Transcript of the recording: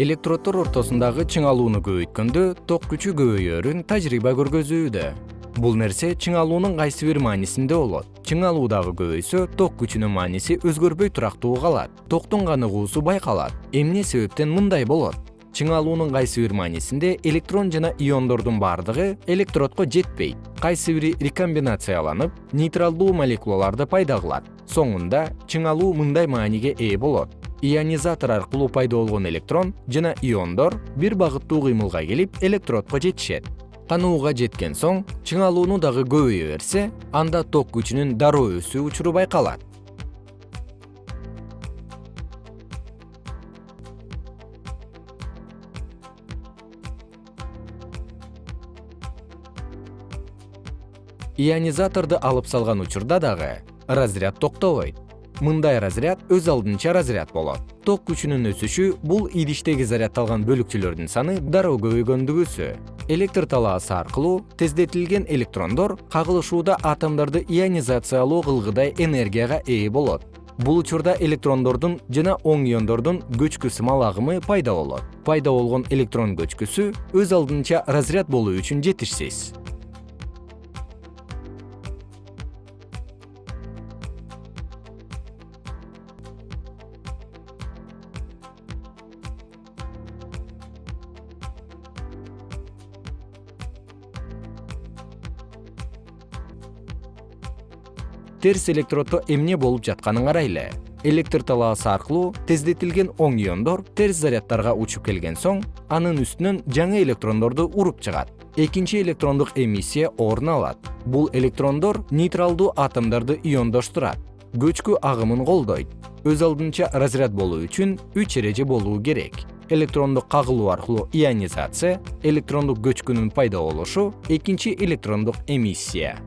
электроддор ортосундагы чыңалууну көбөйткөндө ток күчү көбөйөөрүн тажрыйба көргөзүүдө. Бул нерсе чыңалуунун кайсы бир маанисинде болот. Чыңалуу дагы көбөйсө ток күчүнүн мааниси өзгөрбөй турактуу калат. Токтун каныгуусу байкалат. Эмне себептен мындай болот? Чыңалуунун кайсы бир маанисинде электрон жана иондордун бардыгы электродко жетпейт. Кайсы бири рекомбинацияланып нейтралдуу молекулаларды пайда кылат. Соңунда чыңалуу мындай мааниге ээ болот ионизатор аркылуу пайда болгон электрон жана иондор бир багыттуу кыймылга келип электродко жетишет. Канууга жеткен соң чыңалууну дагы көбөйө берсе анда ток күчүнүн дароо өсүү учуру байкалат. Ионизаторду алып салган учурда дагы разряд токтобойт мындай разряд өз алдынча разряд болот. Ток күчүнүн өсүшү бул идиштеги зарядталган бөлүкчөлөрдүн саны дароо көбөйгөндүгүсү электр талаасы аркылуу тездетилген электрондор кагылышууда атомдорду ионизациялоо кылгыдай энергияга ээ болот. Бул учурда электрондордун жана оң иондордун көчкү сымал агымы пайда болот. Пайда болгон электрон көчкүсү өз алдынча разряд болуу үчүн жетишсиз терс электроддо эмне болуп жатканын карайлы. Электр талаасы аркылуу тездетилген оң иондор терс заряддарга учуп келген соң анын үстүнөн жаңы электрондорду уруп чыгат. Экинчи электрондук эмиссия орун алат. Бул электрондор нейтралдуу атомдорду иондоштурат. Көчкү агымын колдойт. Өз алдынча разряд болуу үчүн үч эреже болуу керек. Электрондук кагылуу аркылуу ионизация электрондук көчкүнүн пайда болушу экинчи электрондук эмиссия